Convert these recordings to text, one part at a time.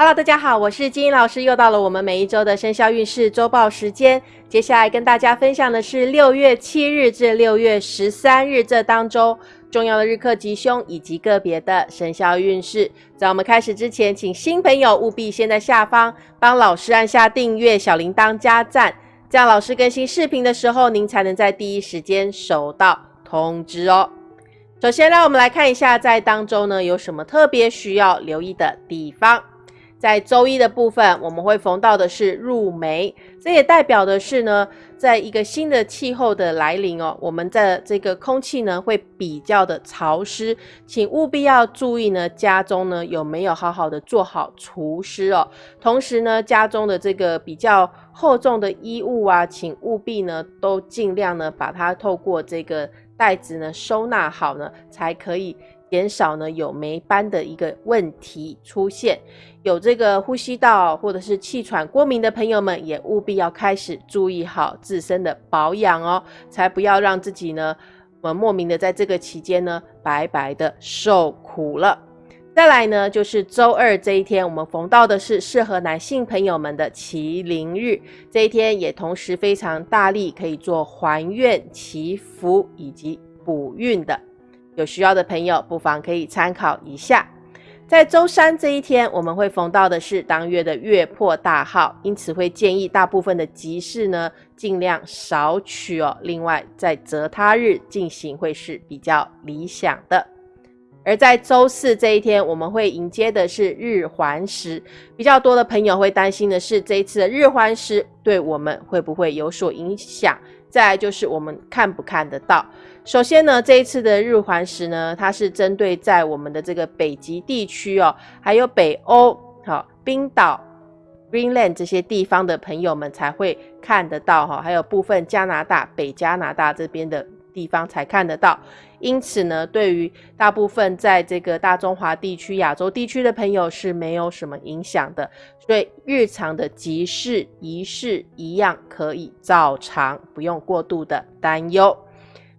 Hello，大家好，我是金英老师，又到了我们每一周的生肖运势周报时间。接下来跟大家分享的是六月七日至六月十三日这当中重要的日课吉凶以及个别的生肖运势。在我们开始之前，请新朋友务必先在下方帮老师按下订阅、小铃铛加赞，这样老师更新视频的时候，您才能在第一时间收到通知哦。首先，让我们来看一下在当中呢有什么特别需要留意的地方。在周一的部分，我们会逢到的是入梅，这也代表的是呢，在一个新的气候的来临哦，我们的这个空气呢会比较的潮湿，请务必要注意呢，家中呢有没有好好的做好除湿哦。同时呢，家中的这个比较厚重的衣物啊，请务必呢都尽量呢把它透过这个袋子呢收纳好呢，才可以。减少呢有霉斑的一个问题出现，有这个呼吸道或者是气喘过敏的朋友们，也务必要开始注意好自身的保养哦，才不要让自己呢，呃莫名的在这个期间呢白白的受苦了。再来呢，就是周二这一天，我们逢到的是适合男性朋友们的麒麟日，这一天也同时非常大力可以做还愿祈福以及补运的。有需要的朋友，不妨可以参考一下。在周三这一天，我们会逢到的是当月的月破大号，因此会建议大部分的集市呢，尽量少取哦。另外，在择他日进行会是比较理想的。而在周四这一天，我们会迎接的是日环食，比较多的朋友会担心的是，这一次的日环食对我们会不会有所影响？再来就是我们看不看得到。首先呢，这一次的日环食呢，它是针对在我们的这个北极地区哦，还有北欧、好冰岛、Greenland 这些地方的朋友们才会看得到哈，还有部分加拿大、北加拿大这边的地方才看得到。因此呢，对于大部分在这个大中华地区、亚洲地区的朋友是没有什么影响的，所以日常的集市仪式一样可以照常，不用过度的担忧。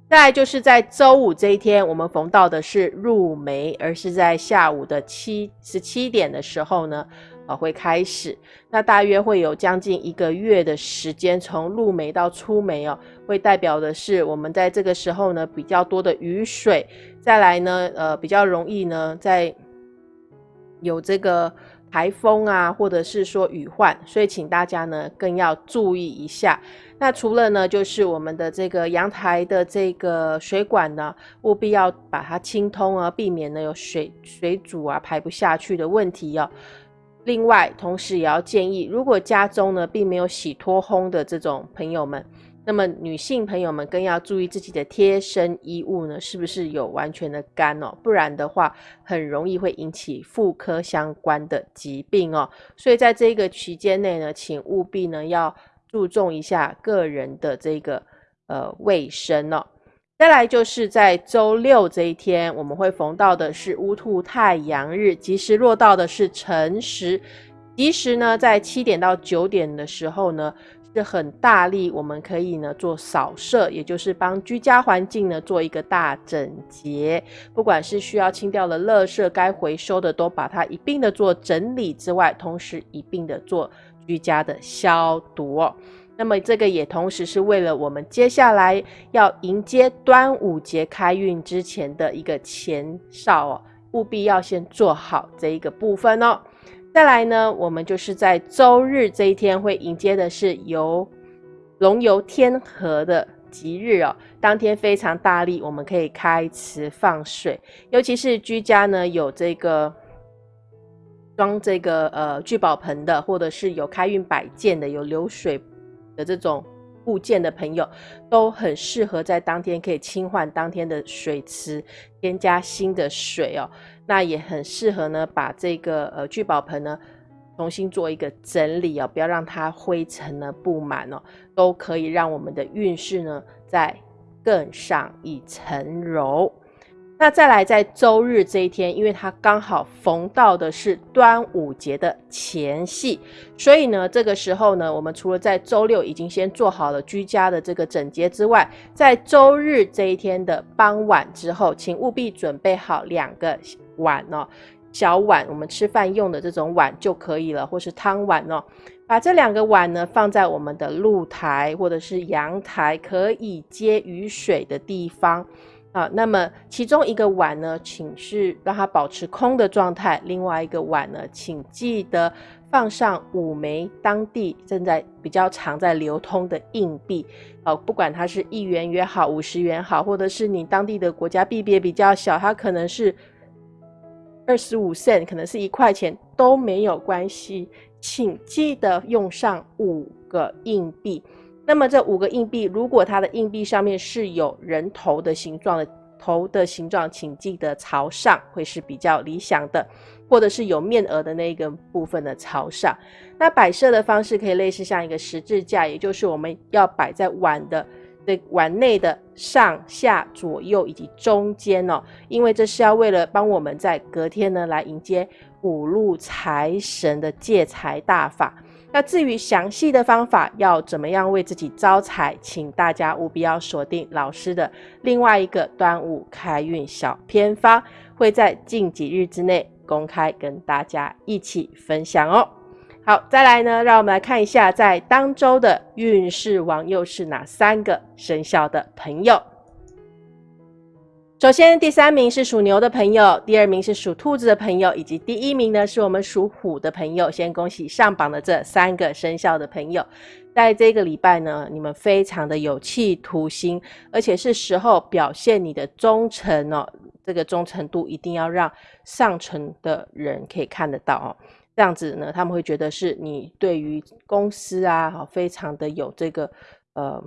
再就是在周五这一天，我们逢到的是入梅，而是在下午的七十七点的时候呢，呃，会开始。那大约会有将近一个月的时间，从入梅到出梅哦，会代表的是我们在这个时候呢，比较多的雨水，再来呢，呃，比较容易呢，在有这个。台风啊，或者是说雨患，所以请大家呢更要注意一下。那除了呢，就是我们的这个阳台的这个水管呢，务必要把它清通啊，避免呢有水水阻啊排不下去的问题哦。另外，同时也要建议，如果家中呢并没有洗脱烘的这种朋友们。那么女性朋友们更要注意自己的贴身衣物呢，是不是有完全的干哦？不然的话，很容易会引起妇科相关的疾病哦。所以在这个期间内呢，请务必呢要注重一下个人的这个呃卫生哦。再来就是在周六这一天，我们会逢到的是乌兔太阳日，吉时落到的是辰时，吉时呢在七点到九点的时候呢。是很大力，我们可以呢做扫射，也就是帮居家环境呢做一个大整洁。不管是需要清掉的垃圾，该回收的都把它一并的做整理之外，同时一并的做居家的消毒。那么这个也同时是为了我们接下来要迎接端午节开运之前的一个前哨哦，务必要先做好这一个部分哦。再来呢，我们就是在周日这一天会迎接的是游龙游天河的吉日哦。当天非常大力，我们可以开池放水，尤其是居家呢有这个装这个呃聚宝盆的，或者是有开运摆件的、有流水的这种物件的朋友，都很适合在当天可以清换当天的水池，添加新的水哦。那也很适合呢，把这个呃聚宝盆呢重新做一个整理哦，不要让它灰尘呢布满哦，都可以让我们的运势呢再更上一层楼。那再来在周日这一天，因为它刚好逢到的是端午节的前夕，所以呢这个时候呢，我们除了在周六已经先做好了居家的这个整洁之外，在周日这一天的傍晚之后，请务必准备好两个。碗哦，小碗，我们吃饭用的这种碗就可以了，或是汤碗哦。把这两个碗呢放在我们的露台或者是阳台可以接雨水的地方啊。那么其中一个碗呢，请是让它保持空的状态；另外一个碗呢，请记得放上五枚当地正在比较常在流通的硬币哦，不管它是一元也好，五十元好，或者是你当地的国家币别比较小，它可能是。二十五 cent 可能是一块钱都没有关系，请记得用上五个硬币。那么这五个硬币，如果它的硬币上面是有人头的形状的头的形状，请记得朝上会是比较理想的，或者是有面额的那个部分的朝上。那摆设的方式可以类似像一个十字架，也就是我们要摆在碗的。的碗内的上下左右以及中间哦，因为这是要为了帮我们在隔天呢来迎接五路财神的借财大法。那至于详细的方法要怎么样为自己招财，请大家务必要锁定老师的另外一个端午开运小偏方，会在近几日之内公开跟大家一起分享哦。好，再来呢，让我们来看一下，在当周的运势王又是哪三个生肖的朋友。首先，第三名是属牛的朋友，第二名是属兔子的朋友，以及第一名呢是我们属虎的朋友。先恭喜上榜的这三个生肖的朋友，在这个礼拜呢，你们非常的有企图心，而且是时候表现你的忠诚哦。这个忠诚度一定要让上层的人可以看得到哦。这样子呢，他们会觉得是你对于公司啊，非常的有这个呃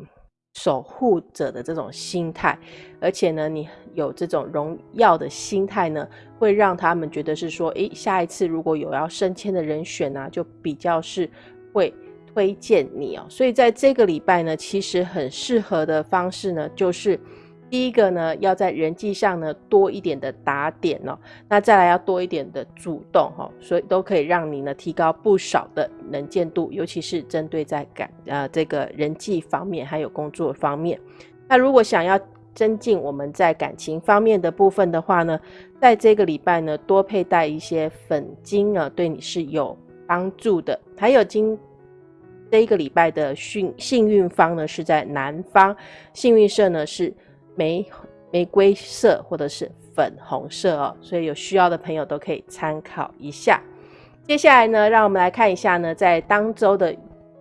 守护者的这种心态，而且呢，你有这种荣耀的心态呢，会让他们觉得是说，诶，下一次如果有要升迁的人选呢，就比较是会推荐你哦。所以在这个礼拜呢，其实很适合的方式呢，就是。第一个呢，要在人际上呢多一点的打点哦，那再来要多一点的主动哈，所以都可以让你呢提高不少的能见度，尤其是针对在感呃这个人际方面还有工作方面。那如果想要增进我们在感情方面的部分的话呢，在这个礼拜呢多佩戴一些粉晶啊，对你是有帮助的。还有今这一个礼拜的幸幸运方呢是在南方，幸运色呢是。玫玫瑰色或者是粉红色哦，所以有需要的朋友都可以参考一下。接下来呢，让我们来看一下呢，在当周的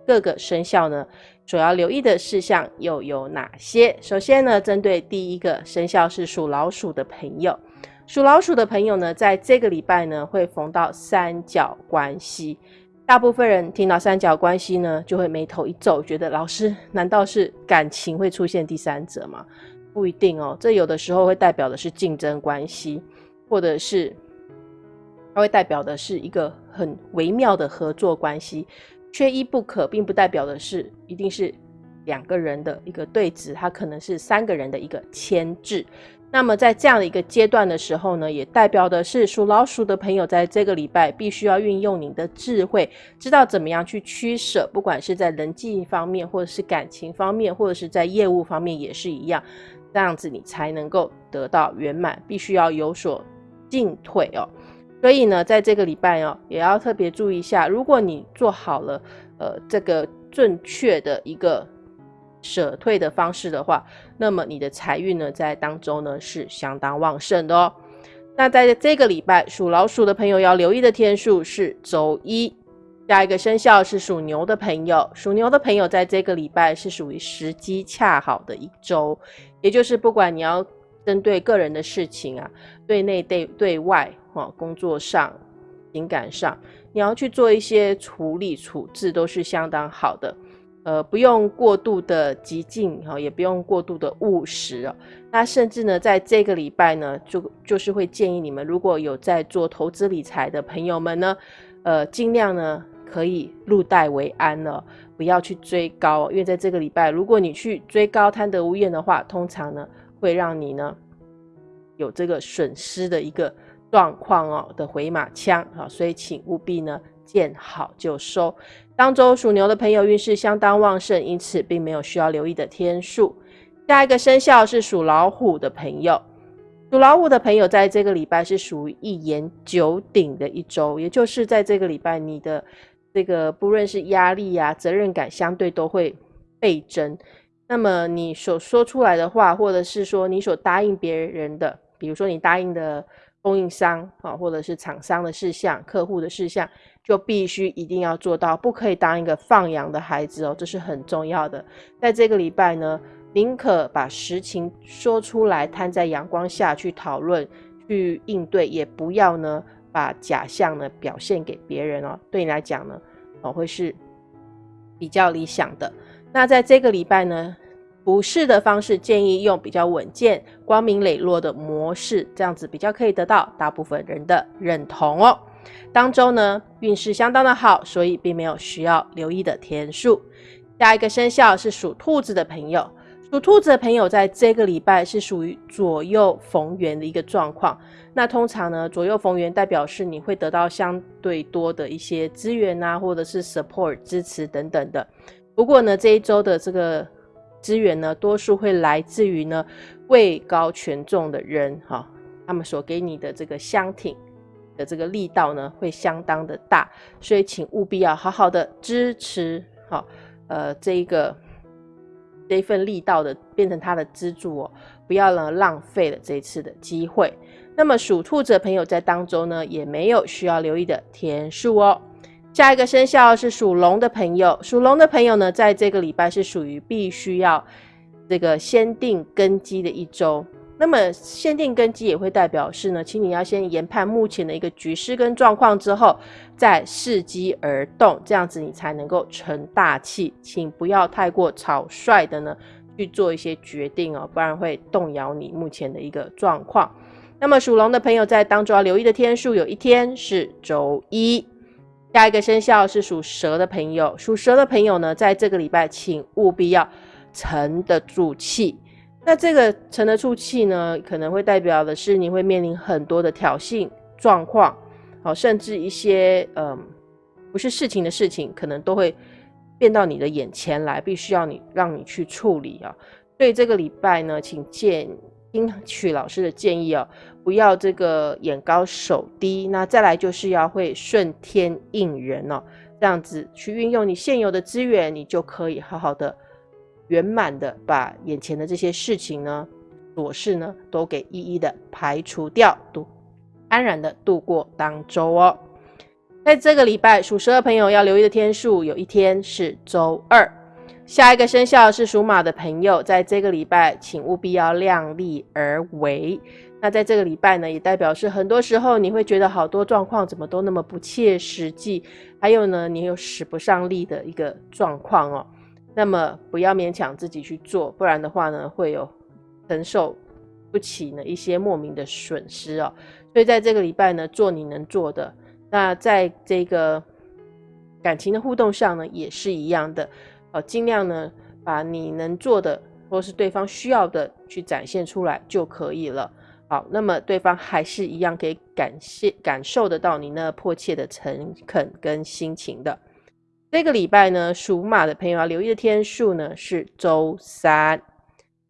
各个生肖呢，主要留意的事项又有哪些？首先呢，针对第一个生肖是属老鼠的朋友，属老鼠的朋友呢，在这个礼拜呢，会逢到三角关系。大部分人听到三角关系呢，就会眉头一皱，觉得老师难道是感情会出现第三者吗？不一定哦，这有的时候会代表的是竞争关系，或者是它会代表的是一个很微妙的合作关系，缺一不可，并不代表的是一定是两个人的一个对峙，它可能是三个人的一个牵制。那么在这样的一个阶段的时候呢，也代表的是属老鼠的朋友在这个礼拜必须要运用你的智慧，知道怎么样去取舍，不管是在人际方面，或者是感情方面，或者是在业务方面也是一样。这样子你才能够得到圆满，必须要有所进退哦。所以呢，在这个礼拜哦，也要特别注意一下，如果你做好了呃这个正确的一个舍退的方式的话，那么你的财运呢，在当中呢是相当旺盛的哦。那在这个礼拜，属老鼠的朋友要留意的天数是周一。下一个生肖是属牛的朋友，属牛的朋友在这个礼拜是属于时机恰好的一周，也就是不管你要针对个人的事情啊，对内对对外哈，工作上、情感上，你要去做一些处理处置，都是相当好的。呃，不用过度的激进哈，也不用过度的务实哦。那甚至呢，在这个礼拜呢，就就是会建议你们，如果有在做投资理财的朋友们呢，呃，尽量呢。可以入袋为安了，不要去追高，因为在这个礼拜，如果你去追高贪得无厌的话，通常呢会让你呢有这个损失的一个状况哦的回马枪啊，所以请务必呢见好就收。当周属牛的朋友运势相当旺盛，因此并没有需要留意的天数。下一个生肖是属老虎的朋友。属老虎的朋友在这个礼拜是属于一言九鼎的一周，也就是在这个礼拜，你的这个不论是压力呀、责任感，相对都会倍增。那么你所说出来的话，或者是说你所答应别人的，比如说你答应的供应商啊，或者是厂商的事项、客户的事项，就必须一定要做到，不可以当一个放羊的孩子哦，这是很重要的。在这个礼拜呢。宁可把实情说出来，摊在阳光下去讨论、去应对，也不要呢把假象呢表现给别人哦。对你来讲呢，哦会是比较理想的。那在这个礼拜呢，不是的方式建议用比较稳健、光明磊落的模式，这样子比较可以得到大部分人的认同哦。当周呢运势相当的好，所以并没有需要留意的天数。下一个生肖是属兔子的朋友。属兔子的朋友，在这个礼拜是属于左右逢源的一个状况。那通常呢，左右逢源代表是你会得到相对多的一些资源啊，或者是 support 支持等等的。不过呢，这一周的这个资源呢，多数会来自于呢位高权重的人哈，他们所给你的这个相挺的这个力道呢，会相当的大。所以请务必要好好的支持好，呃，这一个。这一份力道的变成他的支柱哦，不要呢浪费了这一次的机会。那么属兔子的朋友在当中呢，也没有需要留意的天数哦。下一个生肖是属龙的朋友，属龙的朋友呢，在这个礼拜是属于必须要这个先定根基的一周。那么限定根基也会代表是呢，请你要先研判目前的一个局势跟状况之后，再伺机而动，这样子你才能够成大器。请不要太过草率的呢去做一些决定哦，不然会动摇你目前的一个状况。那么属龙的朋友在当中要留意的天数，有一天是周一。下一个生肖是属蛇的朋友，属蛇的朋友呢，在这个礼拜请务必要沉得住气。那这个沉得住气呢，可能会代表的是你会面临很多的挑衅状况，好，甚至一些嗯不是事情的事情，可能都会变到你的眼前来，必须要你让你去处理啊。所以这个礼拜呢，请建听取老师的建议哦，不要这个眼高手低。那再来就是要会顺天应人哦，这样子去运用你现有的资源，你就可以好好的。圆满的把眼前的这些事情呢、琐事呢，都给一一的排除掉，度安然的度过当周哦。在这个礼拜，属蛇的朋友要留意的天数，有一天是周二。下一个生肖是属马的朋友，在这个礼拜，请务必要量力而为。那在这个礼拜呢，也代表是很多时候你会觉得好多状况怎么都那么不切实际，还有呢，你有使不上力的一个状况哦。那么不要勉强自己去做，不然的话呢，会有承受不起呢一些莫名的损失哦。所以在这个礼拜呢，做你能做的。那在这个感情的互动上呢，也是一样的，呃，尽量呢把你能做的或是对方需要的去展现出来就可以了。好，那么对方还是一样可以感谢感受得到你那迫切的诚恳跟心情的。这个礼拜呢，属马的朋友要留意的天数呢是周三。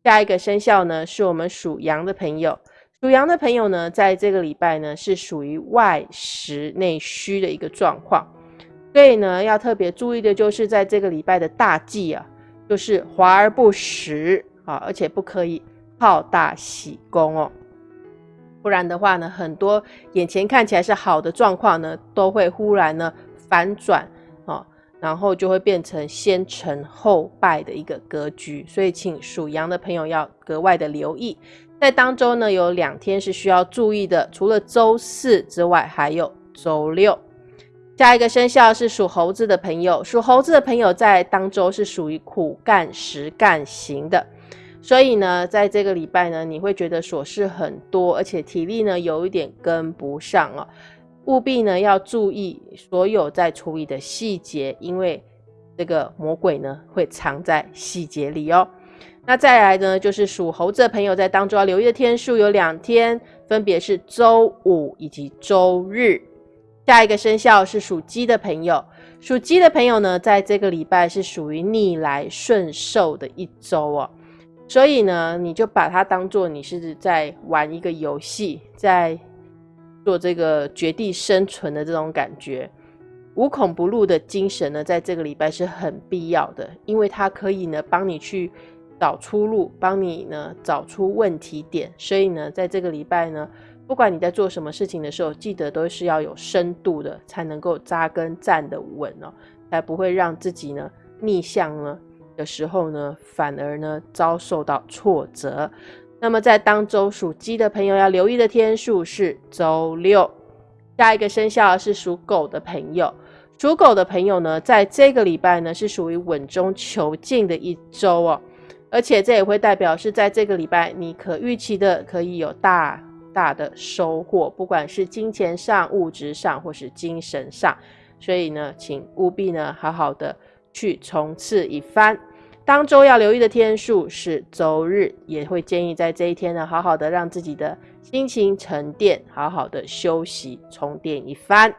下一个生肖呢是我们属羊的朋友，属羊的朋友呢，在这个礼拜呢是属于外实内虚的一个状况，所以呢要特别注意的就是在这个礼拜的大忌啊，就是华而不实啊，而且不可以好大喜功哦，不然的话呢，很多眼前看起来是好的状况呢，都会忽然呢反转。然后就会变成先成后败的一个格局，所以请属羊的朋友要格外的留意。在当中呢，有两天是需要注意的，除了周四之外，还有周六。下一个生肖是属猴子的朋友，属猴子的朋友在当周是属于苦干实干型的，所以呢，在这个礼拜呢，你会觉得琐事很多，而且体力呢有一点跟不上哦。务必呢要注意所有在处理的细节，因为这个魔鬼呢会藏在细节里哦。那再来呢，就是属猴子的朋友在当中要留意的天数有两天，分别是周五以及周日。下一个生肖是属鸡的朋友，属鸡的朋友呢，在这个礼拜是属于逆来顺受的一周哦。所以呢，你就把它当做你是在玩一个游戏，在做这个绝地生存的这种感觉。无孔不入的精神呢，在这个礼拜是很必要的，因为它可以呢帮你去找出路，帮你呢找出问题点。所以呢，在这个礼拜呢，不管你在做什么事情的时候，记得都是要有深度的，才能够扎根站得稳哦，才不会让自己呢逆向呢的时候呢，反而呢遭受到挫折。那么在当周属鸡的朋友要留意的天数是周六。下一个生肖是属狗的朋友。属狗的朋友呢，在这个礼拜呢是属于稳中求进的一周哦，而且这也会代表是在这个礼拜你可预期的可以有大大的收获，不管是金钱上、物质上或是精神上，所以呢，请务必呢好好的去冲刺一番。当周要留意的天数是周日，也会建议在这一天呢好好的让自己的心情沉淀，好好的休息充电一番。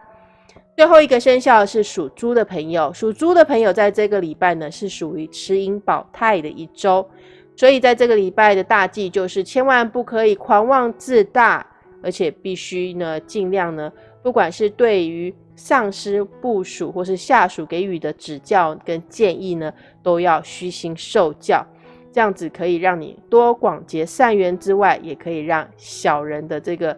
最后一个生肖是属猪的朋友，属猪的朋友在这个礼拜呢是属于持盈保泰的一周，所以在这个礼拜的大忌就是千万不可以狂妄自大，而且必须呢尽量呢，不管是对于上司、部属或是下属给予的指教跟建议呢，都要虚心受教，这样子可以让你多广结善缘之外，也可以让小人的这个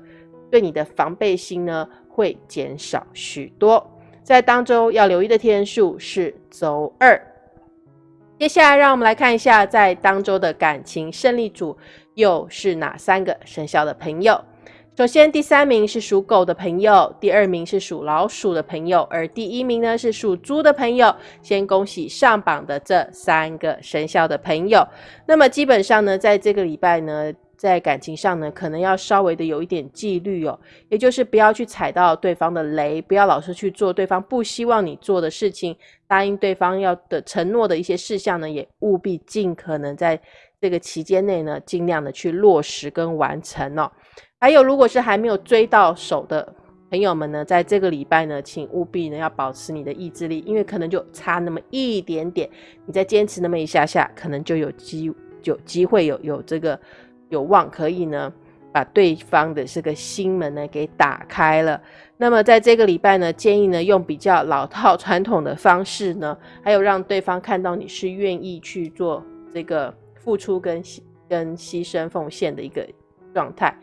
对你的防备心呢。会减少许多，在当周要留意的天数是周二。接下来，让我们来看一下，在当周的感情胜利组又是哪三个生肖的朋友。首先，第三名是属狗的朋友，第二名是属老鼠的朋友，而第一名呢是属猪的朋友。先恭喜上榜的这三个生肖的朋友。那么，基本上呢，在这个礼拜呢。在感情上呢，可能要稍微的有一点纪律哦，也就是不要去踩到对方的雷，不要老是去做对方不希望你做的事情，答应对方要的承诺的一些事项呢，也务必尽可能在这个期间内呢，尽量的去落实跟完成哦。还有，如果是还没有追到手的朋友们呢，在这个礼拜呢，请务必呢要保持你的意志力，因为可能就差那么一点点，你再坚持那么一下下，可能就有机有机会有有这个。有望可以呢，把对方的这个心门呢给打开了。那么在这个礼拜呢，建议呢用比较老套传统的方式呢，还有让对方看到你是愿意去做这个付出跟跟牺牲奉献的一个状态。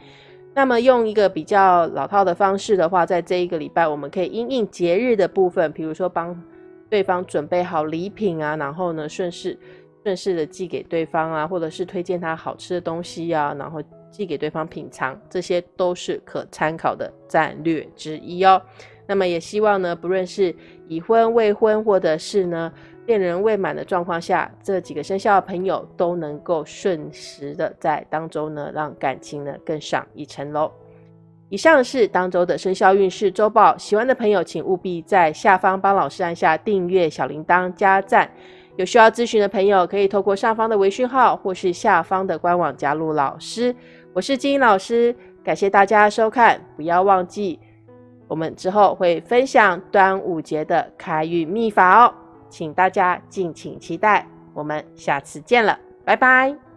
那么用一个比较老套的方式的话，在这一个礼拜，我们可以因应节日的部分，比如说帮对方准备好礼品啊，然后呢顺势。顺势的寄给对方啊，或者是推荐他好吃的东西啊，然后寄给对方品尝，这些都是可参考的战略之一哦。那么也希望呢，不论是已婚、未婚，或者是呢恋人未满的状况下，这几个生肖的朋友都能够顺时的在当中呢，让感情呢更上一层楼。以上是当周的生肖运势周报，喜欢的朋友请务必在下方帮老师按下订阅、小铃铛、加赞。有需要咨询的朋友，可以透过上方的微讯号，或是下方的官网加入老师。我是金英老师，感谢大家收看。不要忘记，我们之后会分享端午节的开运秘法哦，请大家敬请期待。我们下次见了，拜拜。